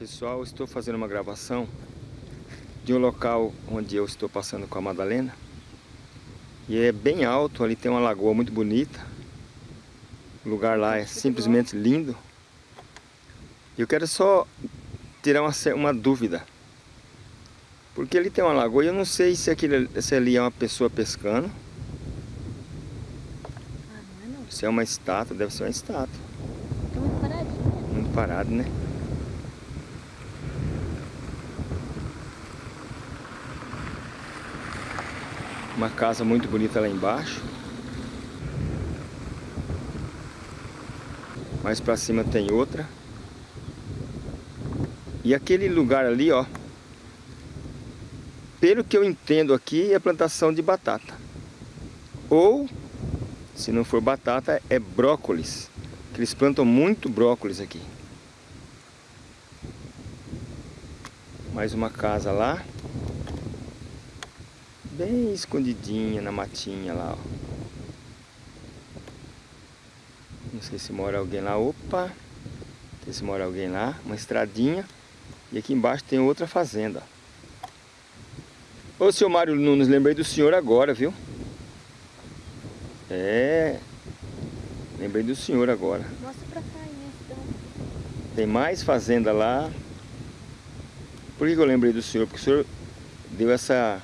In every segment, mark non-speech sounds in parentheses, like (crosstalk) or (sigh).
Pessoal, estou fazendo uma gravação de um local onde eu estou passando com a Madalena. E é bem alto, ali tem uma lagoa muito bonita. O lugar lá é simplesmente lindo. Eu quero só tirar uma, uma dúvida. Porque ali tem uma lagoa e eu não sei se, aquele, se ali é uma pessoa pescando. Ah, é. Se é uma estátua, deve ser uma estátua. Tá. Muito parado, né? Uma casa muito bonita lá embaixo. Mais pra cima tem outra. E aquele lugar ali, ó. Pelo que eu entendo aqui, é plantação de batata. Ou, se não for batata, é brócolis. Eles plantam muito brócolis aqui. Mais uma casa lá bem escondidinha na matinha lá, ó. Não sei se mora alguém lá. Opa! Não sei se mora alguém lá. Uma estradinha. E aqui embaixo tem outra fazenda. Ô, seu Mário Nunes, lembrei do senhor agora, viu? É. Lembrei do senhor agora. Mostra pra cá, né? Então. Tem mais fazenda lá. Por que eu lembrei do senhor? Porque o senhor deu essa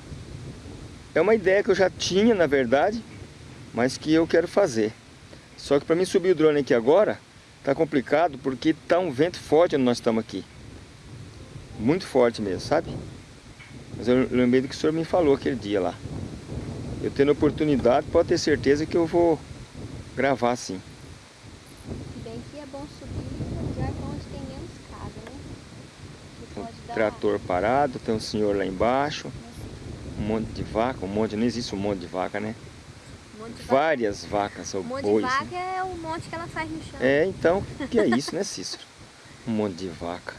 é uma ideia que eu já tinha, na verdade, mas que eu quero fazer. Só que para mim subir o drone aqui agora, tá complicado porque tá um vento forte onde nós estamos aqui. Muito forte mesmo, sabe? Mas eu lembrei do que o senhor me falou aquele dia lá. Eu tendo oportunidade, pode ter certeza que eu vou gravar sim. Se bem que é bom subir em lugar onde tem menos casa, né? Que Um pode dar... trator parado, tem um senhor lá embaixo, um monte de vaca, um monte, não existe um monte de vaca, né? Um monte de vaca. Várias vacas ou Um monte bois. de né? vaca é o monte que ela faz no chão. É, então, que é isso, né, Cícero? Um monte de vaca.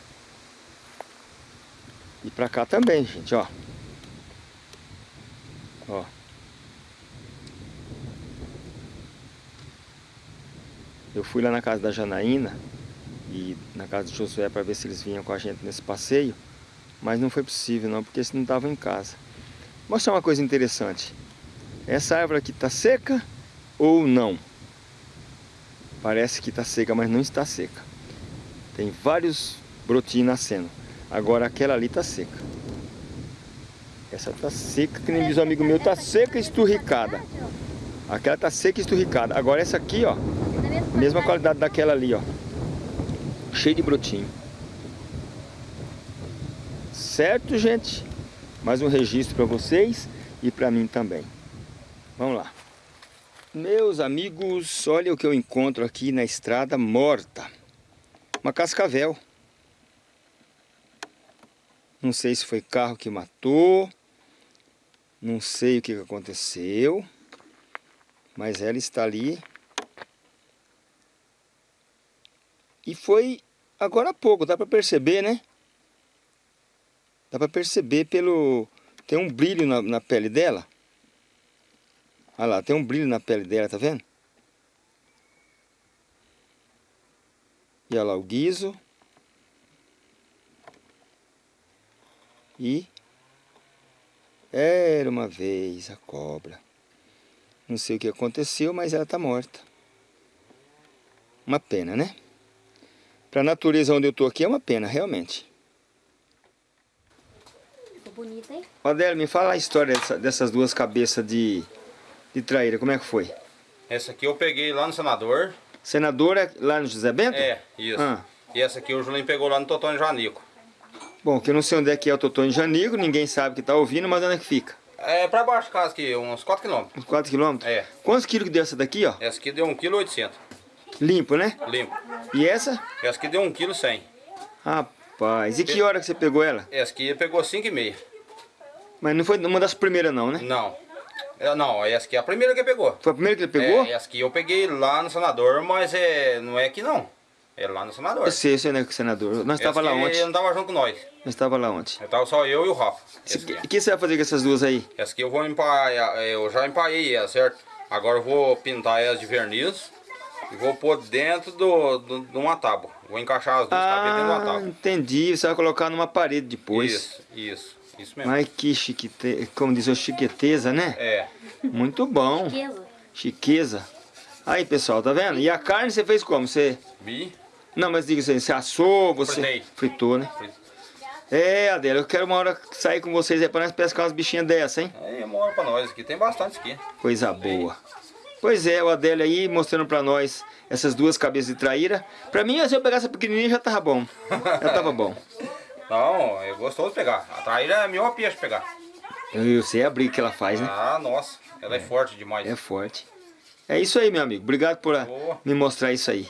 E pra cá também, gente, ó. Ó. Eu fui lá na casa da Janaína e na casa do Josué para ver se eles vinham com a gente nesse passeio, mas não foi possível não, porque eles não estavam em casa. Mostrar uma coisa interessante. Essa árvore aqui está seca ou não? Parece que está seca, mas não está seca. Tem vários brotinhos nascendo. Agora aquela ali está seca. Essa está seca, que nem diz um amigo meu, está seca e esturricada. Aquela está seca e esturricada. Agora essa aqui, ó, mesma qualidade daquela ali, ó. Cheio de brotinho. Certo, gente? Mais um registro para vocês e para mim também. Vamos lá. Meus amigos, olha o que eu encontro aqui na estrada morta. Uma cascavel. Não sei se foi carro que matou. Não sei o que aconteceu. Mas ela está ali. E foi agora há pouco, dá para perceber, né? Dá para perceber pelo... Tem um brilho na, na pele dela. Olha lá, tem um brilho na pele dela, tá vendo? E olha lá o guiso. E... Era uma vez a cobra. Não sei o que aconteceu, mas ela tá morta. Uma pena, né? Pra natureza onde eu tô aqui é uma pena, realmente. Bonita, hein? Adélio, me fala a história dessa- dessas duas cabeças de, de traíra, como é que foi? Essa aqui eu peguei lá no Senador. Senadora lá no José Bento? É, isso. Ah. E essa aqui o Julinho pegou lá no Totônio Janico. Bom, que eu não sei onde é que é o Totônio Janigo, ninguém sabe que tá ouvindo, mas onde é que fica? É pra baixo de casa aqui, uns 4 km. Uns 4 quilômetros? É. Quantos quilos que deu essa daqui, ó? Essa aqui deu 1,8 kg. Limpo, né? Limpo. E essa? Essa aqui deu 1,1 kg. Rapaz, e que hora que você pegou ela? Essa aqui pegou 5,5 Mas não foi uma das primeiras não, né? Não. É, Não, essa aqui é a primeira que pegou. Foi a primeira que ele pegou? É, essa aqui eu peguei lá no Senador, mas é, não é aqui não. É lá no Senador. Eu sei, eu sei, né, senador. Nós estava lá ontem. Ele não tava junto com nós. Nós estava lá ontem. Eu tava só eu e o Rafa. O que você vai fazer com essas duas aí? Essa aqui eu vou empaiar, eu já empaiei ela, certo? Agora eu vou pintar ela de verniz E vou pôr dentro do, do, de uma tábua. Vou encaixar as duas cabeças dentro de uma Ah, tábua. entendi. Você vai colocar numa parede depois. Isso, isso. Isso mesmo. Mas que chiquete... como diz o chiqueteza, né? É. Muito bom. Riqueza. Chiqueza. Aí, pessoal, tá vendo? E a carne você fez como? Você... Bi. Não, mas diga assim, você assou, você Fritei. fritou, né? É, Adela, eu quero uma hora sair com vocês aí pra nós pescar umas bichinhas dessas, hein? Aí é maior pra nós aqui. Tem bastante aqui. Coisa boa. Pois é, o Adélio aí mostrando pra nós essas duas cabeças de traíra. Pra mim, se eu pegasse essa pequenininha já tava bom. Já tava bom. (laughs) Não, é gostoso pegar. A traíra é a melhor peixe pegar. Eu sei a briga que ela faz, né? Ah, nossa. Ela é, forte demais. É forte. É isso aí, meu amigo. Obrigado por Boa. me mostrar isso aí.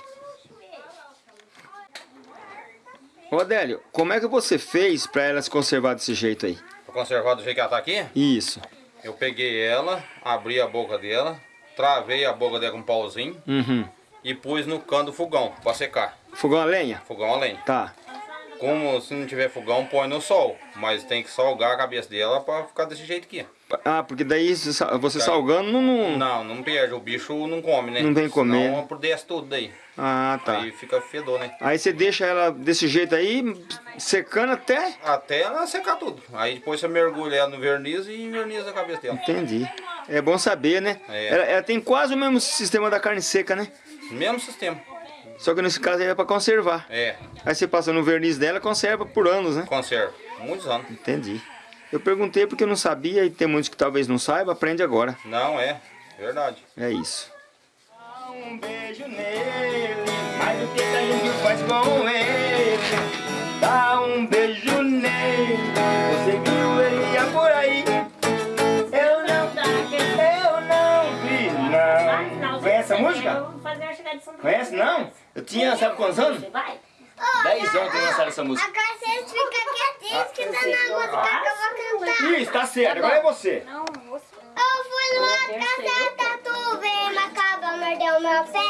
Ô Adélio, como é que você fez pra ela se conservar desse jeito aí? Pra conservar do jeito que ela tá aqui, Isso. eu peguei ela, abri a boca dela, travei a boca dela com um pauzinho Uhum. e pus no cano do fogão pra secar. Fogão a lenha? Fogão a lenha. Tá. Como se não tiver fogão, põe no sol. Mas tem que salgar a cabeça dela pra ficar desse jeito aqui. Ah, porque daí você Tá. salgando não... não... Não, não perde. O bicho não come, né? Não vem comer. Senão apodrece tudo daí. Ah, tá. Aí fica fedor, né? Aí você deixa ela desse jeito aí, secando até... Até ela secar tudo. Aí depois você mergulha ela no verniz e inverniza a cabeça dela. Entendi. É bom saber, né? É. Ela, ela tem quase o mesmo sistema da carne seca, né? Mesmo sistema. Só que nesse caso aí é pra conservar. É, Aí você passa no verniz dela, conserva por anos, né? conserva. Muitos anos. Entendi. Eu perguntei porque eu não sabia e tem muitos que talvez não saibam, aprende agora. Não, é. Verdade. É isso. Um beijo nele, mais do que a gente faz com ele. Dá um beijo nele, você viu ele ia por aí. Eu não, eu não vi, não. Conhece a música? São Conhece não? Eu tinha, sabe quantos anos? 10 anos que eu lançaram essa música. Agora vocês ficam quietinhos que tá na música que eu vou cantar. Isso, tá certo, agora é você. Não, você. Eu fui numa casa tatu, veio uma cabra, mordeu meu pé.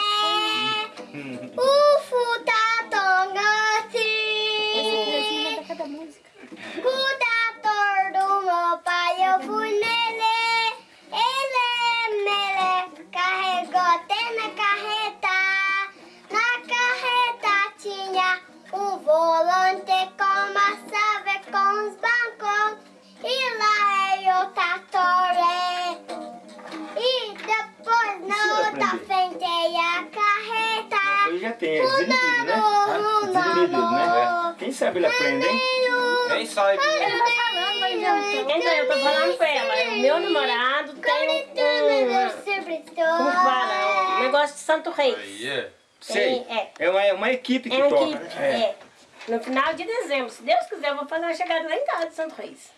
Reis. Aí, é. Sei. É. É uma, é uma equipe que É uma toca, equipe. né? É. No final de dezembro, se Deus quiser, eu vou fazer uma chegada lá em casa de Santo Reis.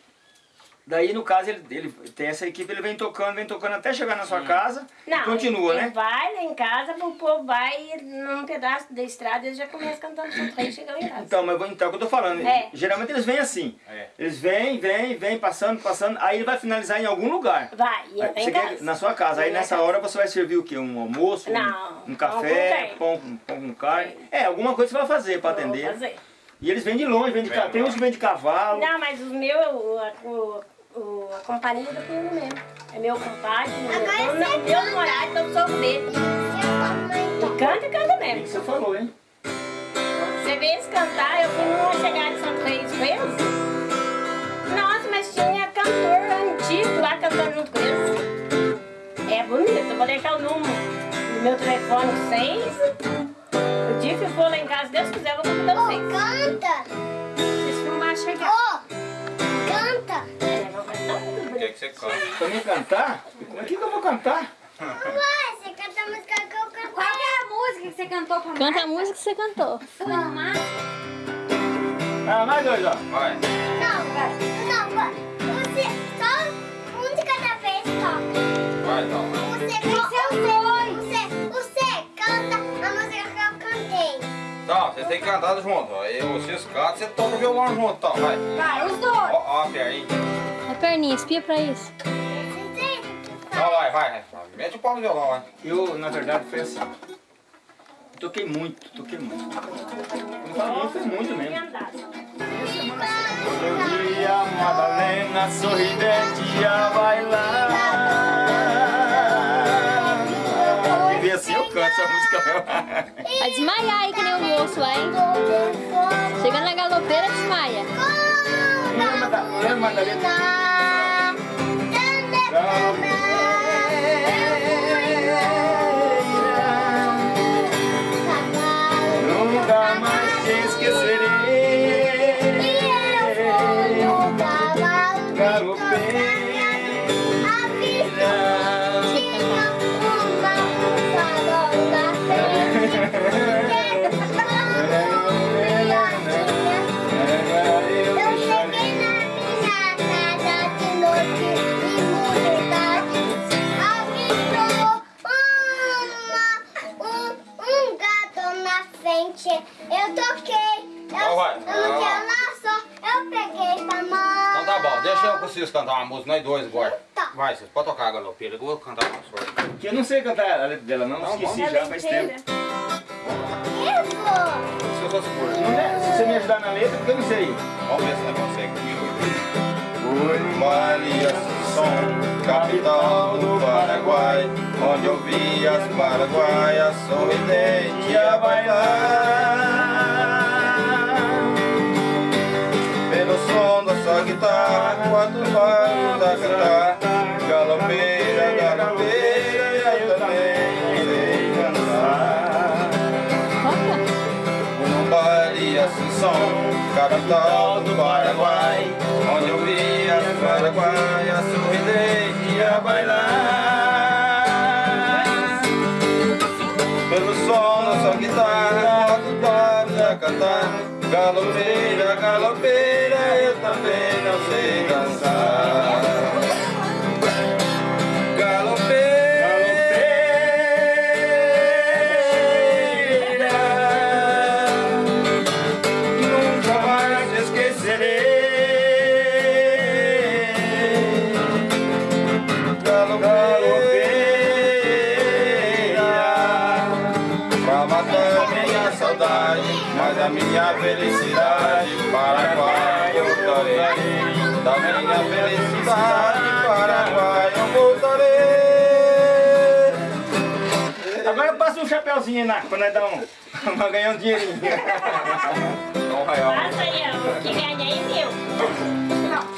Daí, no caso, ele, ele tem essa equipe, ele vem tocando, vem tocando até chegar na sua casa e Não, continua, ele né? vai lá em casa, o povo vai num pedaço da estrada, eles já começam cantando Reis e chega lá em casa. Então, mas vou- então, é o que eu tô falando. É. Geralmente eles vêm assim. É. Eles vêm, vêm, vêm, passando, passando, aí ele vai finalizar em algum lugar. Vai, e Aí você em quer- casa. na sua casa. Aí nessa casa. hora você vai servir o quê? Um almoço? um- Não, Um, pão café? Pão, com- pão com carne? É, alguma coisa você vai fazer pra Vou atender. fazer. E eles vêm de longe, vêm de Tem uns que vêm de cavalo. Não, mas os meus, o, o, o- a companhia do primo mesmo. É meu compadre, meu, Agora meu, meu namorado, então eu sou dele. E canta e canta O que mesmo. que você falou, hein? Você vê eles cantar, eu fui numa chegada Reis com eles. Nossa, mas tinha cantor antigo lá cantando junto com eles. É bonito, eu vou deixar o número do meu telefone com vocês. O dia que eu for lá em casa, se Deus quiser, eu vou convidar vocês. Canta! Pra mim cantar? Como é que eu vou cantar? Vai, você canta a música que eu canto. Qual é a música que você cantou pra Canta a música que você cantou. Mar? Ah, mais dois, ó. Vai. Não, vai. Não, vai. Você só um de cada vez toca. Vai, então. Você, você, você, Tá, você tem que cantar junto. Aí vocês cantam, você toca o violão junto, tá? Vai. Vai, os dois. Ó, ó a perninha. A perninha, espia pra isso. Então vai, vai, vai. Mete o pau no violão, vai. Eu, na verdade, foi assim. Eu toquei muito, toquei muito. Não falo muito, foi muito mesmo. Todo dia, Madalena sorridente ia bailar. Assim eu canto essa música. Vai desmaiar aí que nem o moço lá, hein? Chegando na galopeira, desmaia. Lembra da- lembra música, nós dois agora. Tá. Vai, vocês podem tocar a galopeira, eu vou cantar uma só. Que eu não sei cantar a letra dela, não. Não, Esqueci vamos. já faz tempo. Vou. Se eu sou seguro. Não é? Se você me ajudar na letra, porque eu não sei. Vamos ver se nós conseguimos comigo. Maria Assunção, capital do Paraguai, onde eu vi as paraguaias sorridente a bailar. Sua guitarra, quatro barulhos a cantar, galopeira, galopeira, eu também sei. Toca. No baile Assunção, capital do Paraguai, onde eu vi as paraguaias sorridente a bailar. Pelo som da sua guitarra, quatro barulhos a cantar, galopeira, galopeira, também não sei dançar. Galopeira, nunca mais esquecerei. Galopeira, pra matar minha saudade, mas a minha felicidade, Paraguai eu voltarei. Da minha felicidade, Paraguai eu voltarei. Agora passa um chapéuzinho aí na, pra nós dar um. pra ganhar um dinheirinho. Um real. Aí. O que ganha é meu.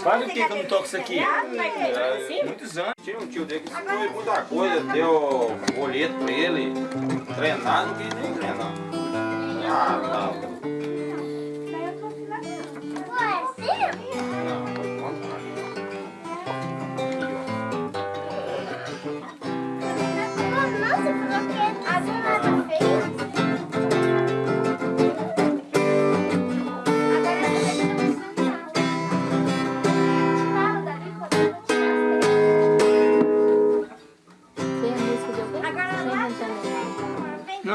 Faz o que que eu não toco isso aqui? Vai cantar assim? Muitos anos. Tinha um tio dele que ele muita coisa, deu boleto pra ele, treinar, não quis nem treinar. Ah, não.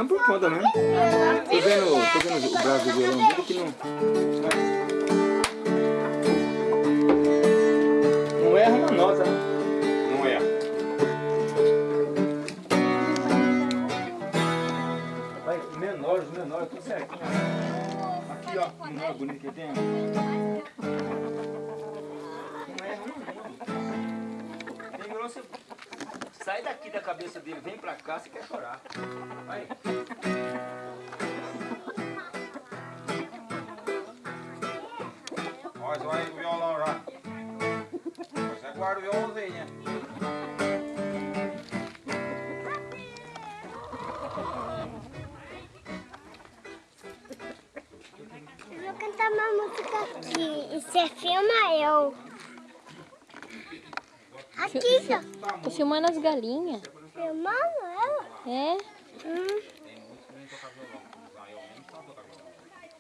Não, por conta mesmo. Tô vendo, tô vendo o braço do violão dele que não. Não erra uma nota, né? Não é. Vai, menor, os menores, tudo certinho. Aqui, ó, o menor bonito que. Não erra não. Tem. Sai daqui da cabeça dele, vem pra cá, você quer chorar. Vai. Você guarda o violãozinho, né? Eu vou cantar uma música aqui. E você filma eu. Aqui, ó. Tô filmando as galinhas. Filmando ela? É? Hum.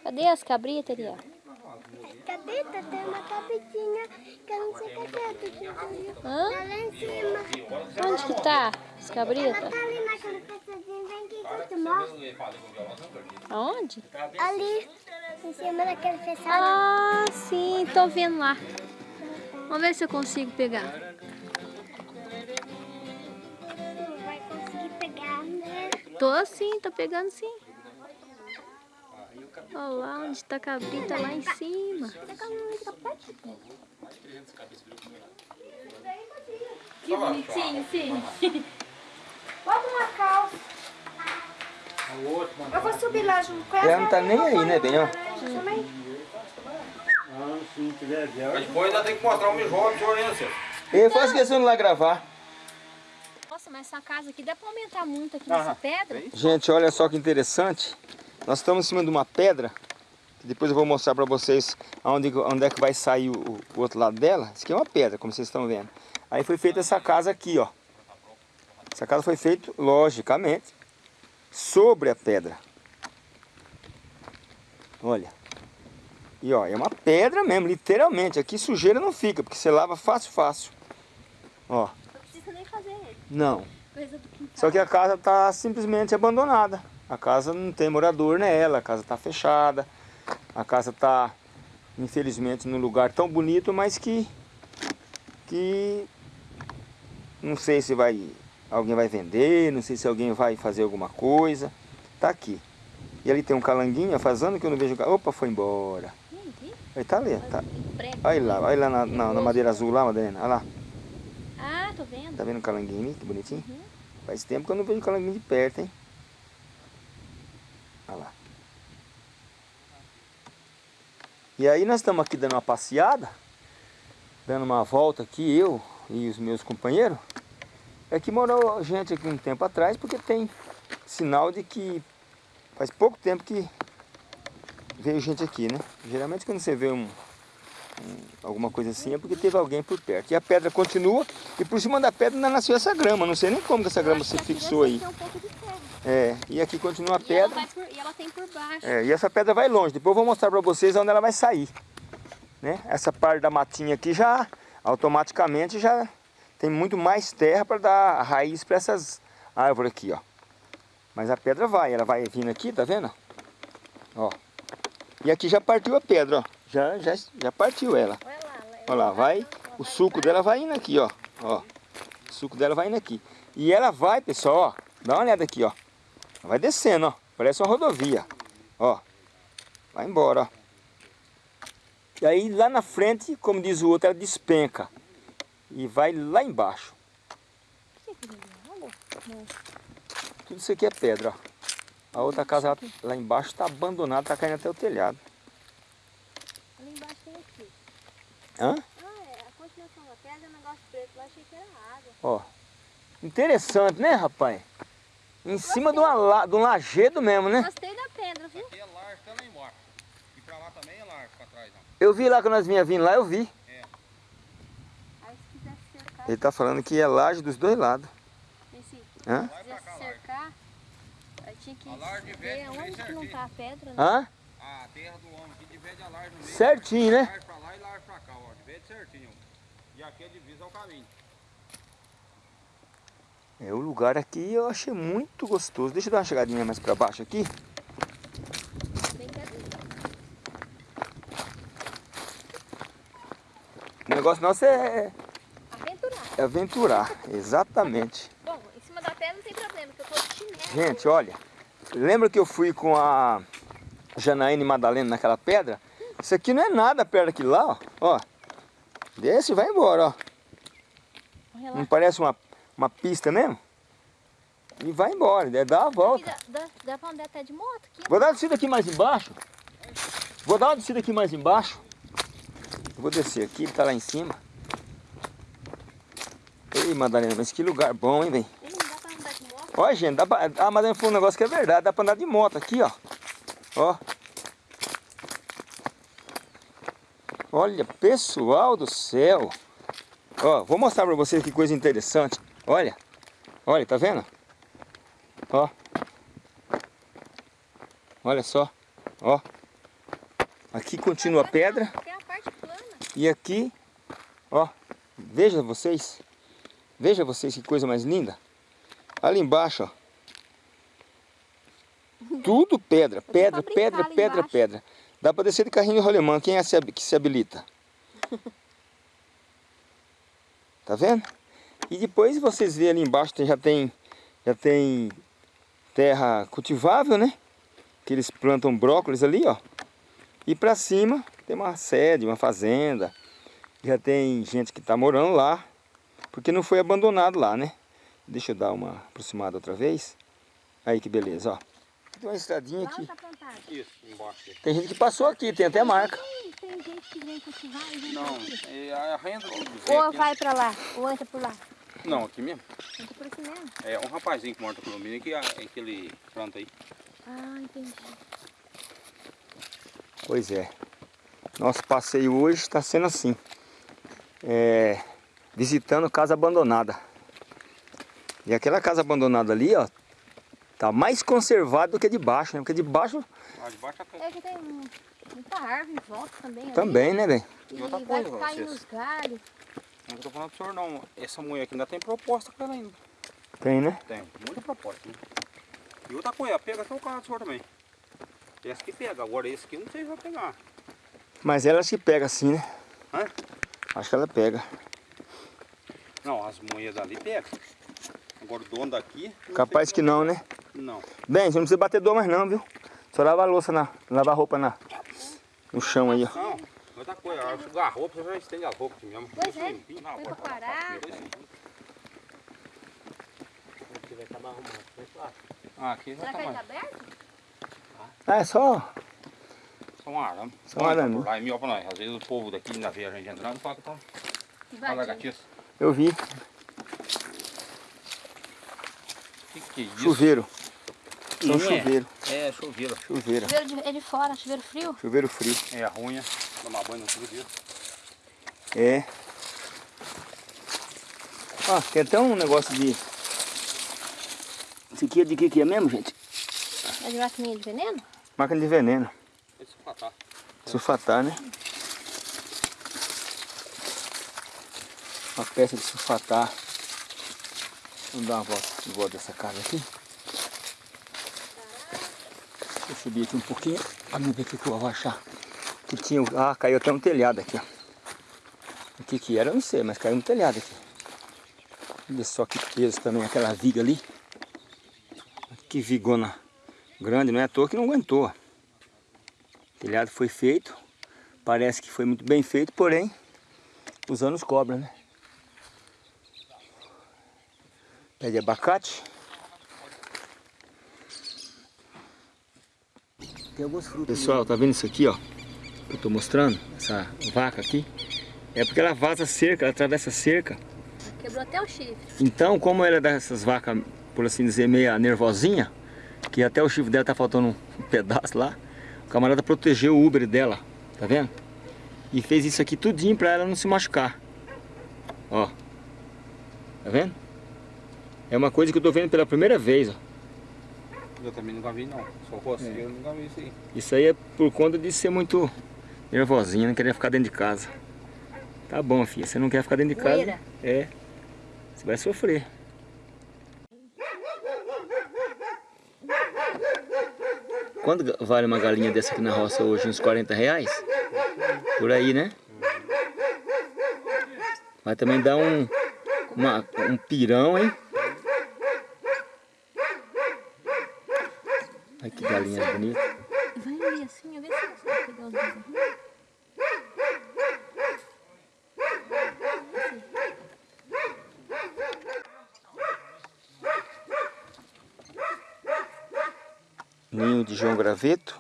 Cadê as cabritas ali, Cabrita, tem uma cabritinha que eu não sei cadê a do Hã? Tá lá em cima. Onde que tá as Ela cabritas? tá ali naquele pedacinho. Vem aqui que eu te mostro. Aonde? Ali, em cima daquele fechado. Ah, sim, tô vendo lá. Vamos ver se eu consigo pegar. Não vai conseguir pegar, né? Tô sim, tô pegando sim. Olha lá onde tá a cabrita lá em cima. Que bonitinho, sim. Bota uma calça. Eu vou subir lá junto com ela. Ela não tá nem aí, né, ó. Mas depois ainda tem que mostrar o mijó do senhor ainda, senhor. Eu faço questão de lá gravar. Nossa, mas essa casa aqui dá pra aumentar muito aqui nessa pedra? Gente, olha só que interessante. Nós estamos em cima de uma pedra. Que depois eu vou mostrar pra vocês onde, onde é que vai sair o, o outro lado dela. Isso aqui é uma pedra, como vocês estão vendo. Aí foi feita essa casa aqui, ó. Essa casa foi feita, logicamente, sobre a pedra. Olha. E ó, é uma pedra mesmo, literalmente. Aqui sujeira não fica, porque você lava fácil, fácil. Ó, Não precisa nem fazer ele. não. Só que a casa está simplesmente abandonada. A casa não tem morador nela, a casa está fechada. A casa está, infelizmente, num lugar tão bonito, mas que, que não sei se vai, alguém vai vender, não sei se alguém vai fazer alguma coisa. Tá aqui. E ali tem um calanguinho, faz ano que eu não vejo... Opa, foi embora. Ele tá ali, tá. Olha lá, olha lá na, na- na madeira azul lá, Madalena. Olha lá. Ah, tô vendo. Tá vendo o calanguinho ali? Que bonitinho. Uhum. Faz tempo que eu não vejo calanguinho de perto, hein? Olha lá. E aí nós estamos aqui dando uma passeada, dando uma volta aqui, eu e os meus companheiros. É que morou gente aqui um tempo atrás, porque tem sinal de que faz pouco tempo que veio gente aqui, né? Geralmente quando você vê um, um- alguma coisa assim é porque teve alguém por perto. E a pedra continua e por cima da pedra ainda nasceu essa grama. Não sei nem como essa grama se fixou aí. Um. É, e aqui continua a E ela, pedra. por, e ela tem por baixo. É, e essa pedra vai longe. Depois eu vou mostrar para vocês onde ela vai sair. Né? Essa parte da matinha aqui já automaticamente já tem muito mais terra para dar raiz para essas árvores aqui, ó. Mas a pedra vai, ela vai vindo aqui, tá vendo? Ó. E aqui já partiu a pedra, ó. Já, já, já partiu ela. Olha lá. ela- Olha lá, vai. O suco dela vai indo aqui, ó. Ó. O suco dela vai indo aqui. E ela vai, pessoal, ó. Dá uma olhada aqui, ó. Vai descendo, ó. Parece uma rodovia. Ó. Vai embora, ó. E aí lá na frente, como diz o outro, ela despenca. E vai lá embaixo. Tudo isso aqui é pedra, ó. A outra casa lá, embaixo está abandonada, está caindo até o telhado. Embaixo tem aqui. Hã? Ah, é. A continuação da pedra é um negócio preto. Lá achei que era água. Ó. Interessante, né, rapaz? Em cima de, uma, de um lajedo mesmo, né? Gostei da pedra, viu? Aqui é largo lá embaixo. E pra lá também é largo, pra trás. Ó. Eu vi lá quando nós vinha vindo lá, eu vi. Aí se quisesse cercar, Ele tá falando que é laje dos dois lados. esse, Hã? se quisesse cercar, aí tinha que A larga de ver onde que não certinho. tá a pedra, né? Hã? A terra do homem aqui divide a larga no meio. Certinho, né? Larga pra lá e pra cá, ó. Divide certinho. E aqui é divisa ao caminho. É, o lugar aqui eu achei muito gostoso. Deixa eu dar uma chegadinha mais pra baixo aqui. O negócio nosso é, Aventurar. é aventurar, exatamente. (laughs) Bom, em cima da pedra não tem problema, porque eu tô de chinelo. Gente, olha, lembra que eu fui com a Janaína e Madalena naquela pedra? Isso aqui não é nada perto daquilo lá, ó. ó. Desce e vai embora, ó. Não parece uma, uma pista mesmo? E vai embora, dá uma Aqui volta. dá, dá, dá pra andar até de moto aqui. Vou dar uma descida aqui mais embaixo. Vou dar uma descida aqui mais embaixo. Eu vou descer aqui, ele tá lá em cima. Ei, Madalena, mas que lugar bom, hein, velho? Ih, Não dá pra andar de moto. Olha, gente, dá pra... a Madalena falou um negócio que é verdade. Dá pra andar de moto aqui, ó. Ó. Olha, pessoal do céu. Ó, vou mostrar pra vocês que coisa interessante. Olha. Olha, tá vendo? Ó. Olha só. Ó. Aqui continua a pedra. Tem a parte plana. E aqui, ó, veja vocês, veja vocês que coisa mais linda. Ali embaixo, ó. (laughs) Tudo pedra, pedra, pedra, pedra, pedra. Dá pra descer de carrinho de rolemã, quem é que se habilita? (laughs) Tá vendo? E depois vocês vêem ali embaixo, tem- já tem, já tem terra cultivável, né? Que eles plantam brócolis ali, ó. E pra cima tem uma sede, uma fazenda. Já tem gente que tá morando lá. Porque não foi abandonado lá, né? Deixa eu dar uma aproximada outra vez. Aí que beleza, ó. Tem uma estradinha aqui. plantado. Isso, embaixo. Tem gente que passou aqui, tem até marca. Tem gente que vem cultivar e vem Não, é a renda Ou vai pra lá, ou entra por lá. Não, aqui mesmo. Entra por aqui mesmo. É um rapazinho que mora no condomínio que é aquele planta aí. Ah, entendi. Pois é. Nosso passeio hoje está sendo assim. É, visitando casa abandonada. E aquela casa abandonada ali, ó, tá mais conservada do que de baixo, né? Porque de baixo Lá de baixo até. É que tem muita árvore em volta também. ali. também, né, bem? E E vai coisa, caindo galhos. Não tô falando pro senhor não. Essa mulher aqui ainda tem proposta com ela ainda. Tem, né? Tem, muita proposta. Né? E outra coisa, pega até o carro do senhor também. Essa que pega, agora esse aqui não sei se vai pegar. Mas ela se pega assim, né? Hã? Acho que ela pega. Não, as moedas dali pega. Agora o dono daqui. Capaz que não, né? Não. Bem, você não precisa bater dor mais não, viu? Só lava a louça, na, lavar a roupa na, no chão aí, ó. Não, coisa, a que sugar a roupa, você já estende as roupas aqui mesmo. Pois é, Limpinho. Não, põe agora pra tá parar. fácil, dois segundos. Ah, aqui já Será tá que ele mais. tá aberto? Ah, é só... Só um arame. Só um arame. Lá é melhor pra nós. Às vezes o povo daqui ainda vê a gente entrando e fala que estão lagartixas. Eu vi. O que, que é isso? Chuveiro. São Não é. chuveiro. É, chuveiro. Chuveiro. Chuveiro de, é de fora, chuveiro frio. Chuveiro frio. É a runha. Tomar banho no chuveiro. É. Ó, tem até um negócio de... Esse aqui é de que que é mesmo, gente? É de vacininha de veneno? Máquina de veneno. Esse patar. Sulfatar, né? Uma peça de sulfatar. Vamos dar uma volta em volta dessa casa aqui. Deixa eu subir aqui um pouquinho. Vamos ver o que eu vou achar. Que tinha... Ah, caiu até um telhado aqui, ó. O que que era, eu não sei, mas caiu um telhado aqui. Olha só que peso também aquela viga ali. Que vigona grande, não é à toa que não aguentou. O telhado foi feito, parece que foi muito bem feito, porém, os cobras, né? Pé de abacate. Tem alguns frutos. Pessoal, tá vendo isso aqui, ó? Que eu tô mostrando, essa vaca aqui. É porque ela vaza cerca, ela atravessa cerca. Quebrou até o chifre. Então, como ela é dessas vacas, por assim dizer, meia nervosinha, que até o chifre dela tá faltando um pedaço lá, o camarada protegeu o Uber dela, tá vendo? E fez isso aqui tudinho pra ela não se machucar. Ó. Tá vendo? É uma coisa que eu tô vendo pela primeira vez, ó. Eu também nunca vi não. Só roceiro, eu nunca vi isso aí. Isso aí é por conta de ser muito nervosinha, não querer ficar dentro de casa. Tá bom, filha, você não quer ficar dentro de casa? É. Você vai sofrer. Quanto vale uma galinha dessa aqui na roça hoje? Uns 40 reais? Por aí, né? Vai também dar um, uma- um pirão, hein? Olha que galinha bonita. Vai ali assim, ver se você vai pegar os dois. João Graveto.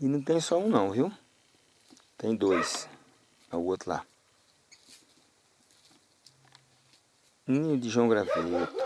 E não tem só um não, viu? Tem dois. É o outro lá. Ninho de João Graveto.